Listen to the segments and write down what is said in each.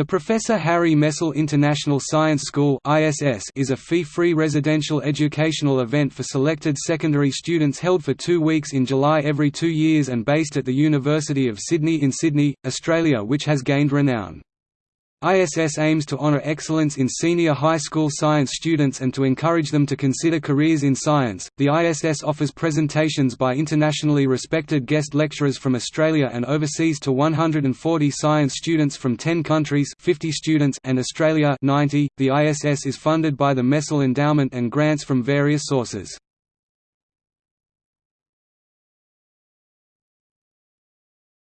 The Professor Harry Messel International Science School is a fee-free residential educational event for selected secondary students held for two weeks in July every two years and based at the University of Sydney in Sydney, Australia which has gained renown. ISS aims to honor excellence in senior high school science students and to encourage them to consider careers in science. The ISS offers presentations by internationally respected guest lecturers from Australia and overseas to 140 science students from 10 countries, 50 students, and Australia 90. The ISS is funded by the Messel Endowment and grants from various sources.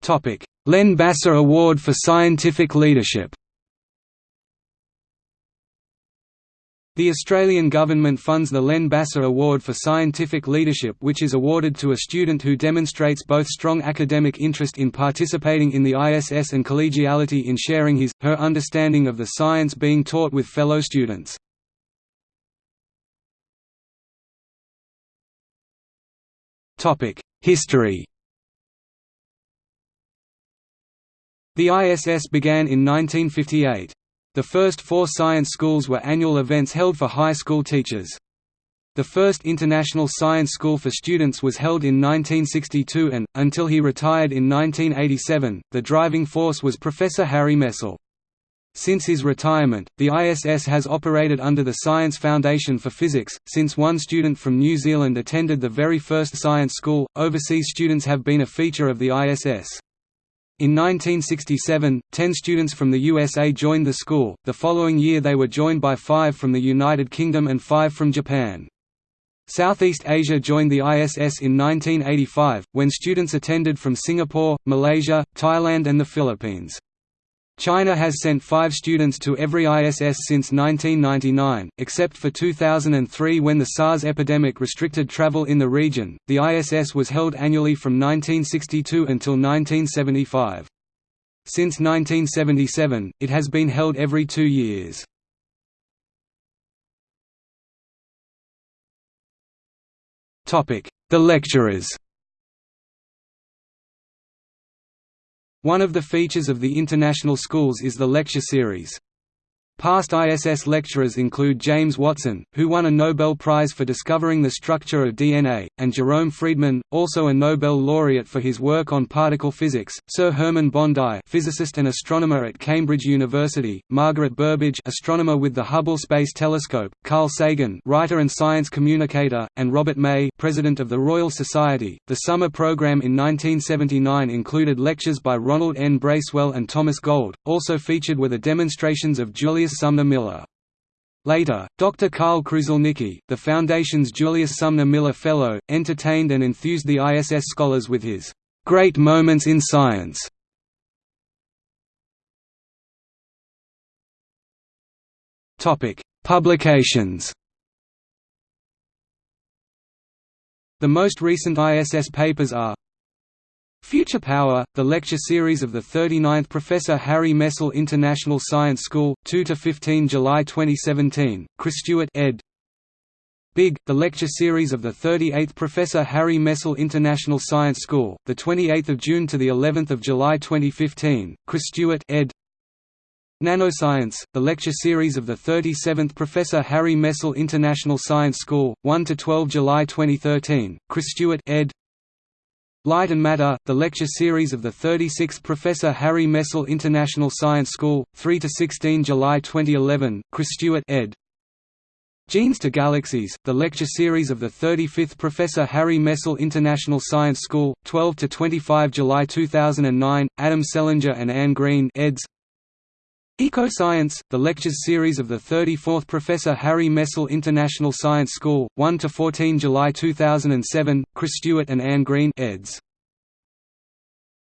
Topic: Len Basser Award for Scientific Leadership. The Australian government funds the Len Basser Award for Scientific Leadership which is awarded to a student who demonstrates both strong academic interest in participating in the ISS and collegiality in sharing his, her understanding of the science being taught with fellow students. History The ISS began in 1958. The first four science schools were annual events held for high school teachers. The first International Science School for Students was held in 1962 and, until he retired in 1987, the driving force was Professor Harry Messel. Since his retirement, the ISS has operated under the Science Foundation for Physics, since one student from New Zealand attended the very first science school. Overseas students have been a feature of the ISS. In 1967, ten students from the USA joined the school, the following year they were joined by five from the United Kingdom and five from Japan. Southeast Asia joined the ISS in 1985, when students attended from Singapore, Malaysia, Thailand and the Philippines. China has sent five students to every ISS since 1999, except for 2003 when the SARS epidemic restricted travel in the region. The ISS was held annually from 1962 until 1975. Since 1977, it has been held every two years. The lecturers One of the features of the international schools is the lecture series. Past ISS lecturers include James Watson, who won a Nobel Prize for discovering the structure of DNA, and Jerome Friedman, also a Nobel laureate for his work on particle physics, Sir Hermann Bondi physicist and astronomer at Cambridge University, Margaret Burbidge astronomer with the Hubble Space Telescope, Carl Sagan writer and science communicator, and Robert May president of the Royal Society. The summer program in 1979 included lectures by Ronald N. Bracewell and Thomas Gold, also featured were the demonstrations of Julius Julius Sumner Miller. Later, Dr. Karl Kruszelnicki, the Foundation's Julius Sumner Miller Fellow, entertained and enthused the ISS scholars with his "'Great Moments in Science' Publications The most recent ISS papers are Future Power, the lecture series of the 39th Professor Harry Messel International Science School, 2–15 July 2017, Chris Stewart ed. Big, the lecture series of the 38th Professor Harry Messel International Science School, the 28th of June to the 11th of July 2015, Chris Stewart ed. Nanoscience, the lecture series of the 37th Professor Harry Messel International Science School, 1 to 12 July 2013, Chris Stewart ed. Light and Matter, the lecture series of the 36th Professor Harry Messel International Science School, 3–16 July 2011, Chris Stewart ed. Genes to Galaxies, the lecture series of the 35th Professor Harry Messel International Science School, 12–25 July 2009, Adam Selinger and Anne Green eds. Eco-Science, the lectures series of the 34th Professor Harry Messel International Science School, 1–14 July 2007, Chris Stewart and Anne Green eds.